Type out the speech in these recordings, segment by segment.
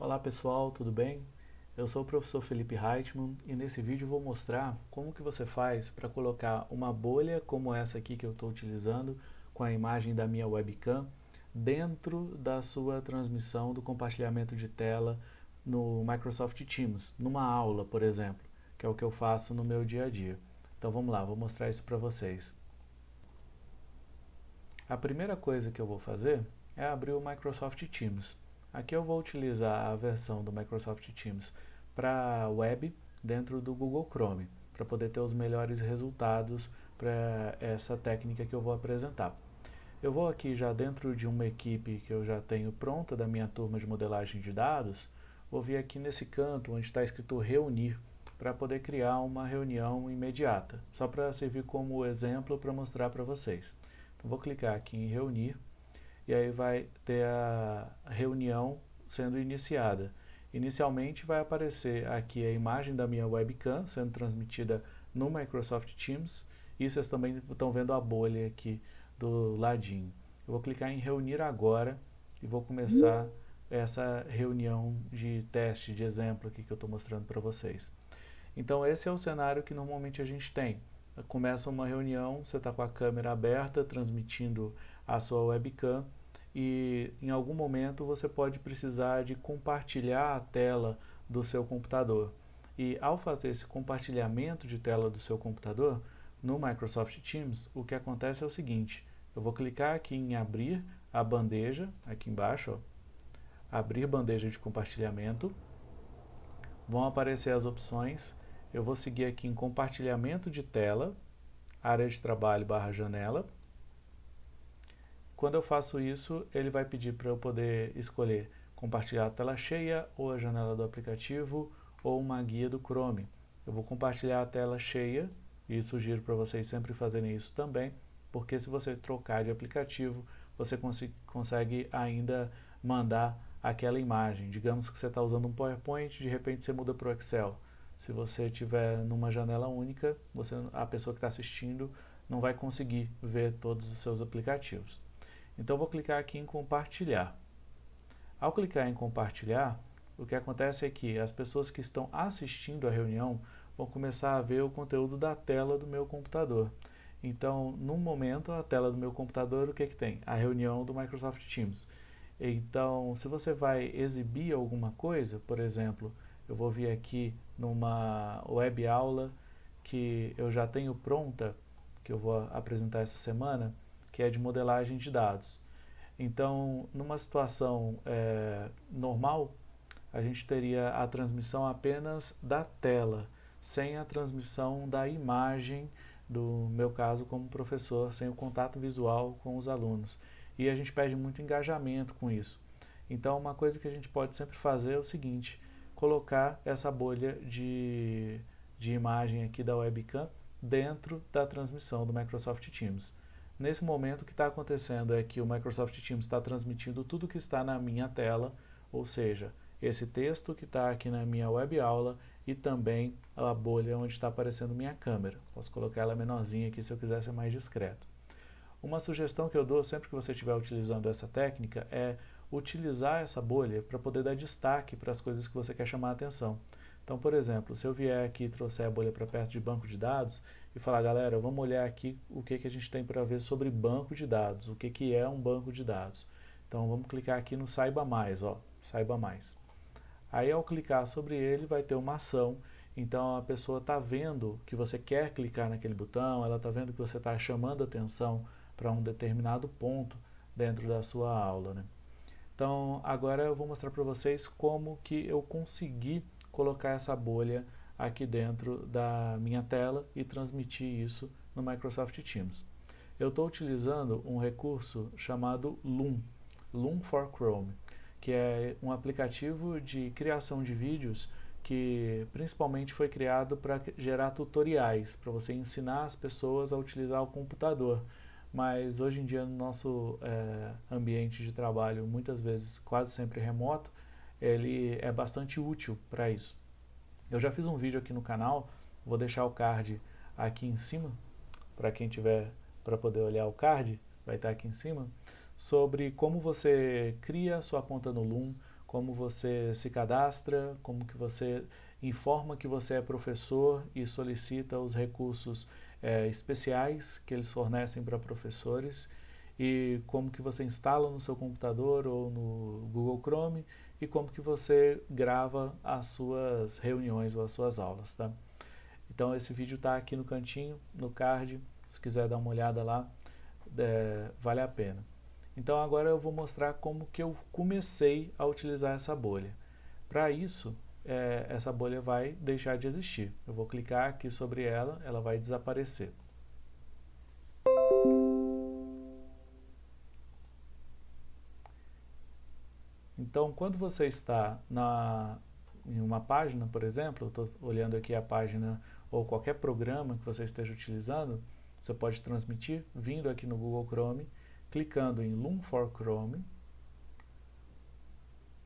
Olá pessoal, tudo bem? Eu sou o professor Felipe Reitman e nesse vídeo vou mostrar como que você faz para colocar uma bolha como essa aqui que eu estou utilizando com a imagem da minha webcam dentro da sua transmissão do compartilhamento de tela no Microsoft Teams, numa aula, por exemplo, que é o que eu faço no meu dia a dia. Então vamos lá, vou mostrar isso para vocês. A primeira coisa que eu vou fazer é abrir o Microsoft Teams. Aqui eu vou utilizar a versão do Microsoft Teams para web dentro do Google Chrome, para poder ter os melhores resultados para essa técnica que eu vou apresentar. Eu vou aqui já dentro de uma equipe que eu já tenho pronta da minha turma de modelagem de dados, vou vir aqui nesse canto onde está escrito reunir, para poder criar uma reunião imediata, só para servir como exemplo para mostrar para vocês. Então vou clicar aqui em reunir, e aí vai ter a reunião sendo iniciada. Inicialmente vai aparecer aqui a imagem da minha webcam sendo transmitida no Microsoft Teams e vocês também estão vendo a bolha aqui do ladinho. Eu vou clicar em reunir agora e vou começar essa reunião de teste, de exemplo aqui que eu estou mostrando para vocês. Então esse é o cenário que normalmente a gente tem. Começa uma reunião, você está com a câmera aberta, transmitindo a sua webcam e em algum momento você pode precisar de compartilhar a tela do seu computador. E ao fazer esse compartilhamento de tela do seu computador, no Microsoft Teams, o que acontece é o seguinte, eu vou clicar aqui em abrir a bandeja, aqui embaixo, ó, abrir bandeja de compartilhamento, vão aparecer as opções, eu vou seguir aqui em compartilhamento de tela, área de trabalho barra janela, quando eu faço isso, ele vai pedir para eu poder escolher compartilhar a tela cheia ou a janela do aplicativo ou uma guia do Chrome. Eu vou compartilhar a tela cheia e sugiro para vocês sempre fazerem isso também, porque se você trocar de aplicativo, você cons consegue ainda mandar aquela imagem. Digamos que você está usando um PowerPoint, de repente você muda para o Excel. Se você tiver numa janela única, você, a pessoa que está assistindo não vai conseguir ver todos os seus aplicativos. Então vou clicar aqui em compartilhar. Ao clicar em compartilhar, o que acontece é que as pessoas que estão assistindo a reunião vão começar a ver o conteúdo da tela do meu computador. Então, no momento, a tela do meu computador, o que, que tem? A reunião do Microsoft Teams. Então, se você vai exibir alguma coisa, por exemplo, eu vou vir aqui numa web aula que eu já tenho pronta, que eu vou apresentar essa semana, que é de modelagem de dados. Então, numa situação é, normal, a gente teria a transmissão apenas da tela, sem a transmissão da imagem, do meu caso como professor, sem o contato visual com os alunos. E a gente pede muito engajamento com isso. Então, uma coisa que a gente pode sempre fazer é o seguinte, colocar essa bolha de, de imagem aqui da webcam dentro da transmissão do Microsoft Teams. Nesse momento o que está acontecendo é que o Microsoft Teams está transmitindo tudo que está na minha tela, ou seja, esse texto que está aqui na minha web aula e também a bolha onde está aparecendo minha câmera. Posso colocar ela menorzinha aqui se eu quiser ser mais discreto. Uma sugestão que eu dou sempre que você estiver utilizando essa técnica é utilizar essa bolha para poder dar destaque para as coisas que você quer chamar a atenção. Então, por exemplo, se eu vier aqui e trouxer a bolha para perto de banco de dados e falar, galera, vamos olhar aqui o que, que a gente tem para ver sobre banco de dados, o que, que é um banco de dados. Então, vamos clicar aqui no Saiba Mais, ó, Saiba Mais. Aí, ao clicar sobre ele, vai ter uma ação, então a pessoa está vendo que você quer clicar naquele botão, ela está vendo que você está chamando atenção para um determinado ponto dentro da sua aula. Né? Então, agora eu vou mostrar para vocês como que eu consegui colocar essa bolha aqui dentro da minha tela e transmitir isso no Microsoft Teams. Eu estou utilizando um recurso chamado Loom, Loom for Chrome, que é um aplicativo de criação de vídeos que principalmente foi criado para gerar tutoriais, para você ensinar as pessoas a utilizar o computador. Mas hoje em dia no nosso é, ambiente de trabalho, muitas vezes quase sempre remoto, ele é bastante útil para isso. Eu já fiz um vídeo aqui no canal, vou deixar o card aqui em cima, para quem tiver para poder olhar o card, vai estar aqui em cima, sobre como você cria sua conta no Loom, como você se cadastra, como que você informa que você é professor e solicita os recursos é, especiais que eles fornecem para professores e como que você instala no seu computador ou no Google Chrome e como que você grava as suas reuniões ou as suas aulas, tá? Então esse vídeo está aqui no cantinho, no card, se quiser dar uma olhada lá, é, vale a pena. Então agora eu vou mostrar como que eu comecei a utilizar essa bolha. Para isso, é, essa bolha vai deixar de existir. Eu vou clicar aqui sobre ela, ela vai desaparecer. Então, quando você está na, em uma página, por exemplo, estou olhando aqui a página ou qualquer programa que você esteja utilizando, você pode transmitir vindo aqui no Google Chrome, clicando em Loom for Chrome,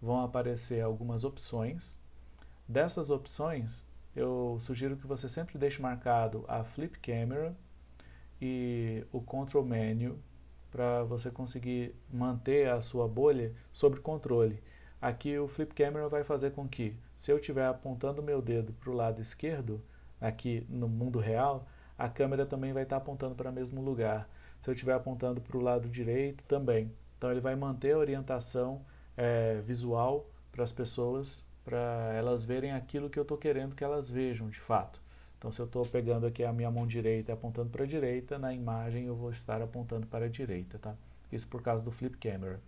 vão aparecer algumas opções. Dessas opções, eu sugiro que você sempre deixe marcado a Flip Camera e o Control Menu para você conseguir manter a sua bolha sob controle. Aqui o Flip Camera vai fazer com que, se eu estiver apontando meu dedo para o lado esquerdo, aqui no mundo real, a câmera também vai estar apontando para o mesmo lugar. Se eu estiver apontando para o lado direito, também. Então ele vai manter a orientação é, visual para as pessoas, para elas verem aquilo que eu estou querendo que elas vejam de fato. Então se eu estou pegando aqui a minha mão direita e apontando para a direita, na imagem eu vou estar apontando para a direita, tá? Isso por causa do Flip Camera.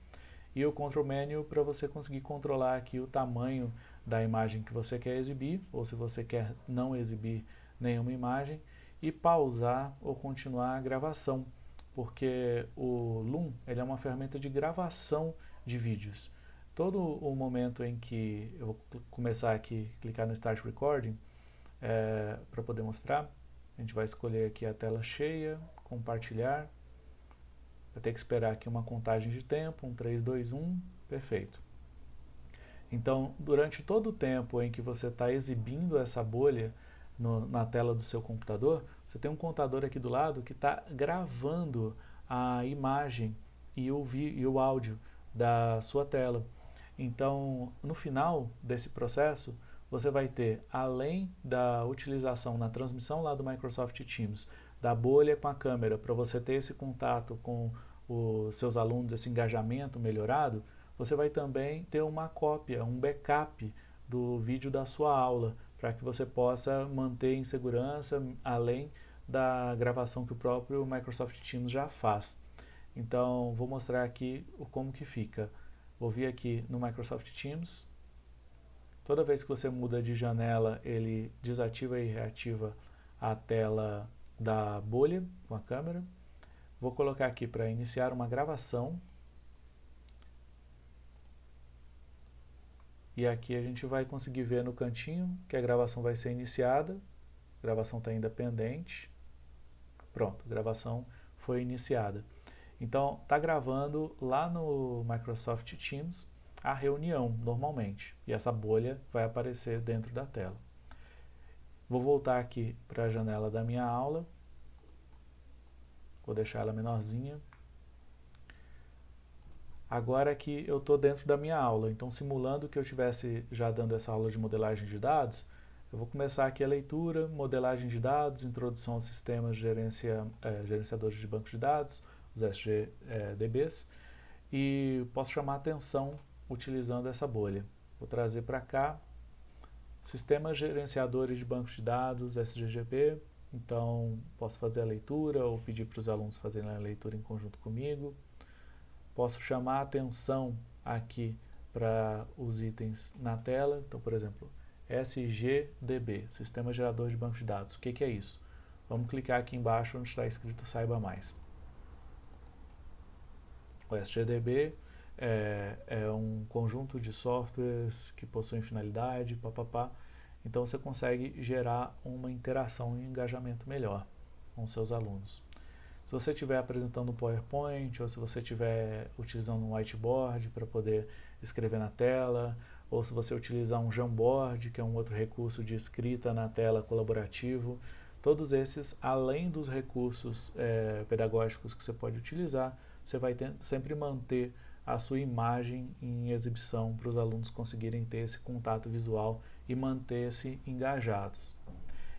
E o Control Menu para você conseguir controlar aqui o tamanho da imagem que você quer exibir, ou se você quer não exibir nenhuma imagem, e pausar ou continuar a gravação, porque o Loom ele é uma ferramenta de gravação de vídeos. Todo o momento em que eu começar aqui, clicar no Start Recording, é, para poder mostrar, a gente vai escolher aqui a tela cheia, compartilhar, vai ter que esperar aqui uma contagem de tempo, um 3, 2, 1, perfeito. Então, durante todo o tempo em que você está exibindo essa bolha, no, na tela do seu computador, você tem um contador aqui do lado que está gravando a imagem e o, vi, e o áudio da sua tela. Então, no final desse processo, você vai ter, além da utilização na transmissão lá do Microsoft Teams, da bolha com a câmera, para você ter esse contato com os seus alunos, esse engajamento melhorado, você vai também ter uma cópia, um backup do vídeo da sua aula, para que você possa manter em segurança, além da gravação que o próprio Microsoft Teams já faz. Então, vou mostrar aqui como que fica. Vou vir aqui no Microsoft Teams. Toda vez que você muda de janela, ele desativa e reativa a tela da bolha com a câmera. Vou colocar aqui para iniciar uma gravação. E aqui a gente vai conseguir ver no cantinho que a gravação vai ser iniciada. A gravação está ainda pendente. Pronto, a gravação foi iniciada. Então, está gravando lá no Microsoft Teams a reunião, normalmente. E essa bolha vai aparecer dentro da tela. Vou voltar aqui para a janela da minha aula. Vou deixar ela menorzinha. Agora que eu estou dentro da minha aula, então simulando que eu estivesse já dando essa aula de modelagem de dados, eu vou começar aqui a leitura, modelagem de dados, introdução aos sistemas de gerência, é, gerenciadores de bancos de dados, os SGDBs, e posso chamar atenção utilizando essa bolha. Vou trazer para cá, sistemas gerenciadores de bancos de dados, SGGB, então posso fazer a leitura ou pedir para os alunos fazerem a leitura em conjunto comigo. Posso chamar a atenção aqui para os itens na tela. Então, por exemplo, SGDB, Sistema Gerador de Banco de Dados. O que, que é isso? Vamos clicar aqui embaixo onde está escrito Saiba Mais. O SGDB é, é, um conjunto de softwares que possuem finalidade, papapá. Então você consegue gerar uma interação e um engajamento melhor com seus alunos. Se você estiver apresentando um PowerPoint ou se você estiver utilizando um whiteboard para poder escrever na tela, ou se você utilizar um Jamboard, que é um outro recurso de escrita na tela colaborativo, todos esses, além dos recursos é, pedagógicos que você pode utilizar, você vai ter, sempre manter a sua imagem em exibição para os alunos conseguirem ter esse contato visual e manter-se engajados.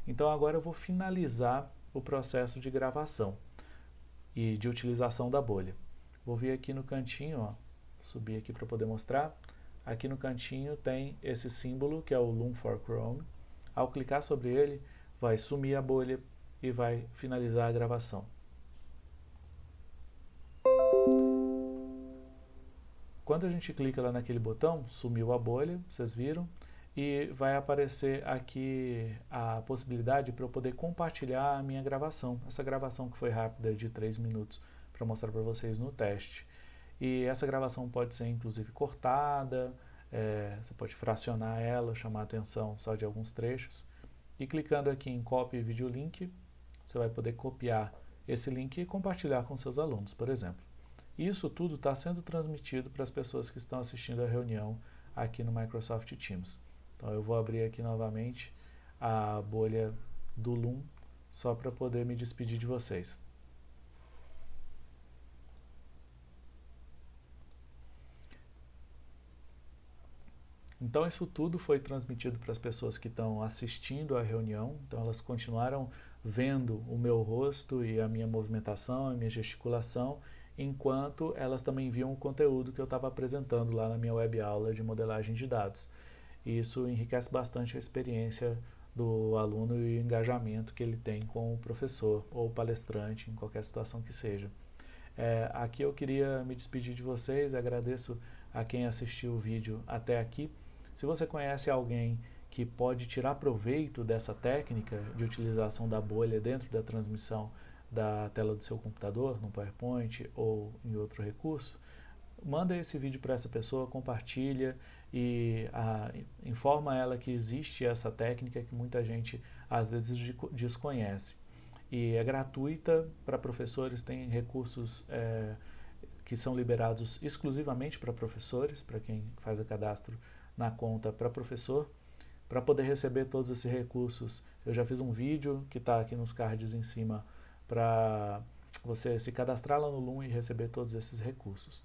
Então agora eu vou finalizar o processo de gravação e de utilização da bolha. Vou vir aqui no cantinho, ó, subir aqui para poder mostrar. Aqui no cantinho tem esse símbolo que é o Loom for Chrome. Ao clicar sobre ele, vai sumir a bolha e vai finalizar a gravação. Quando a gente clica lá naquele botão, sumiu a bolha, vocês viram, e vai aparecer aqui a possibilidade para eu poder compartilhar a minha gravação, essa gravação que foi rápida de 3 minutos para mostrar para vocês no teste. E essa gravação pode ser inclusive cortada, é, você pode fracionar ela, chamar a atenção só de alguns trechos. E clicando aqui em Copy Video Link, você vai poder copiar esse link e compartilhar com seus alunos, por exemplo. Isso tudo está sendo transmitido para as pessoas que estão assistindo a reunião aqui no Microsoft Teams. Então eu vou abrir aqui novamente a bolha do Loom só para poder me despedir de vocês. Então isso tudo foi transmitido para as pessoas que estão assistindo à reunião, então elas continuaram vendo o meu rosto e a minha movimentação, a minha gesticulação, enquanto elas também viam o conteúdo que eu estava apresentando lá na minha web aula de modelagem de dados. Isso enriquece bastante a experiência do aluno e o engajamento que ele tem com o professor ou palestrante, em qualquer situação que seja. É, aqui eu queria me despedir de vocês, agradeço a quem assistiu o vídeo até aqui. Se você conhece alguém que pode tirar proveito dessa técnica de utilização da bolha dentro da transmissão da tela do seu computador, no PowerPoint ou em outro recurso, manda esse vídeo para essa pessoa, compartilha e a, informa ela que existe essa técnica que muita gente às vezes desconhece. E é gratuita para professores, tem recursos é, que são liberados exclusivamente para professores, para quem faz o cadastro na conta para professor. Para poder receber todos esses recursos, eu já fiz um vídeo que está aqui nos cards em cima para você se cadastrar lá no Loom e receber todos esses recursos.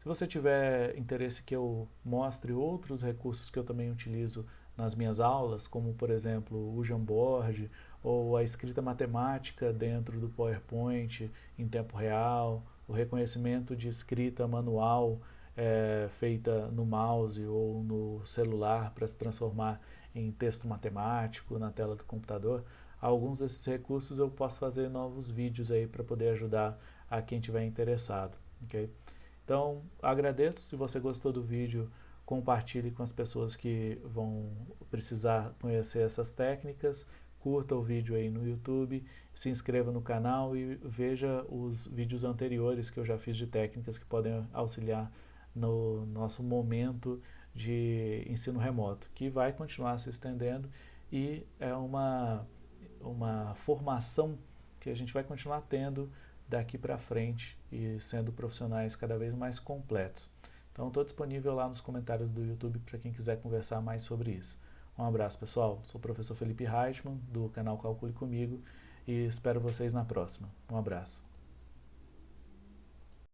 Se você tiver interesse que eu mostre outros recursos que eu também utilizo nas minhas aulas, como por exemplo o Jamboard ou a escrita matemática dentro do PowerPoint em tempo real, o reconhecimento de escrita manual é, feita no mouse ou no celular para se transformar em texto matemático na tela do computador, alguns desses recursos eu posso fazer novos vídeos aí para poder ajudar a quem tiver interessado. Okay? Então, agradeço. Se você gostou do vídeo, compartilhe com as pessoas que vão precisar conhecer essas técnicas. Curta o vídeo aí no YouTube, se inscreva no canal e veja os vídeos anteriores que eu já fiz de técnicas que podem auxiliar no nosso momento de ensino remoto, que vai continuar se estendendo e é uma, uma formação que a gente vai continuar tendo daqui para frente e sendo profissionais cada vez mais completos. Então estou disponível lá nos comentários do YouTube para quem quiser conversar mais sobre isso. Um abraço pessoal, sou o professor Felipe Reichmann do canal Calcule Comigo e espero vocês na próxima. Um abraço.